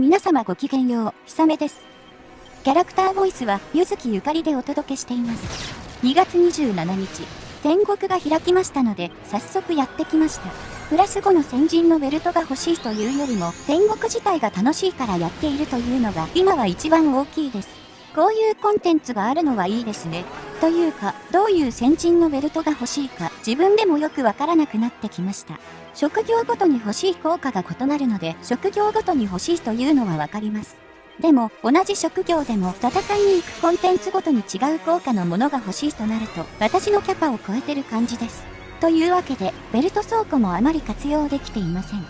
皆様ごきげんよう、ひさめです。キャラクターボイスは、ゆずきゆかりでお届けしています。2月27日、天国が開きましたので、早速やってきました。プラス5の先人のベルトが欲しいというよりも、天国自体が楽しいからやっているというのが、今は一番大きいです。こういうコンテンツがあるのはいいですね。というか、どういう先人のベルトが欲しいか、自分でもよくわからなくなってきました。職業ごとに欲しい効果が異なるので、職業ごとに欲しいというのはわかります。でも、同じ職業でも戦いに行くコンテンツごとに違う効果のものが欲しいとなると、私のキャパを超えてる感じです。というわけで、ベルト倉庫もあまり活用できていません。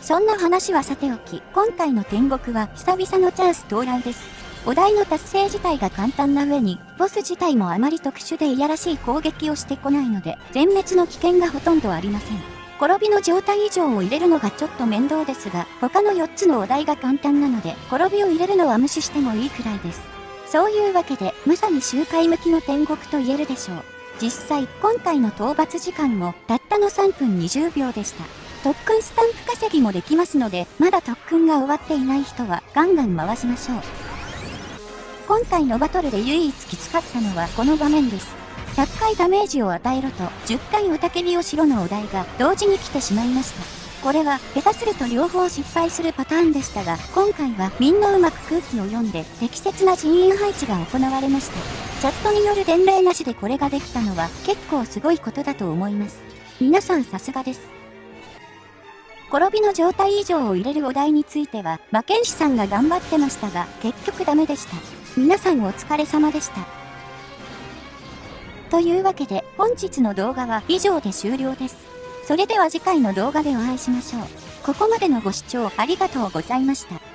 そんな話はさておき、今回の天国は久々のチャンス到来です。お題の達成自体が簡単な上に、ボス自体もあまり特殊でいやらしい攻撃をしてこないので、全滅の危険がほとんどありません。転びの状態以上を入れるのがちょっと面倒ですが、他の4つのお題が簡単なので、転びを入れるのは無視してもいいくらいです。そういうわけで、まさに周回向きの天国と言えるでしょう。実際、今回の討伐時間も、たったの3分20秒でした。特訓スタンプ稼ぎもできますので、まだ特訓が終わっていない人は、ガンガン回しましょう。今回のバトルで唯一きつかったのはこの場面です。100回ダメージを与えろと10回おたけびをしろのお題が同時に来てしまいました。これは下手すると両方失敗するパターンでしたが、今回はみんなうまく空気を読んで適切な人員配置が行われました。チャットによる伝令なしでこれができたのは結構すごいことだと思います。皆さんさすがです。転びの状態以上を入れるお題については、魔剣士さんが頑張ってましたが、結局ダメでした。皆さんお疲れ様でした。というわけで本日の動画は以上で終了です。それでは次回の動画でお会いしましょう。ここまでのご視聴ありがとうございました。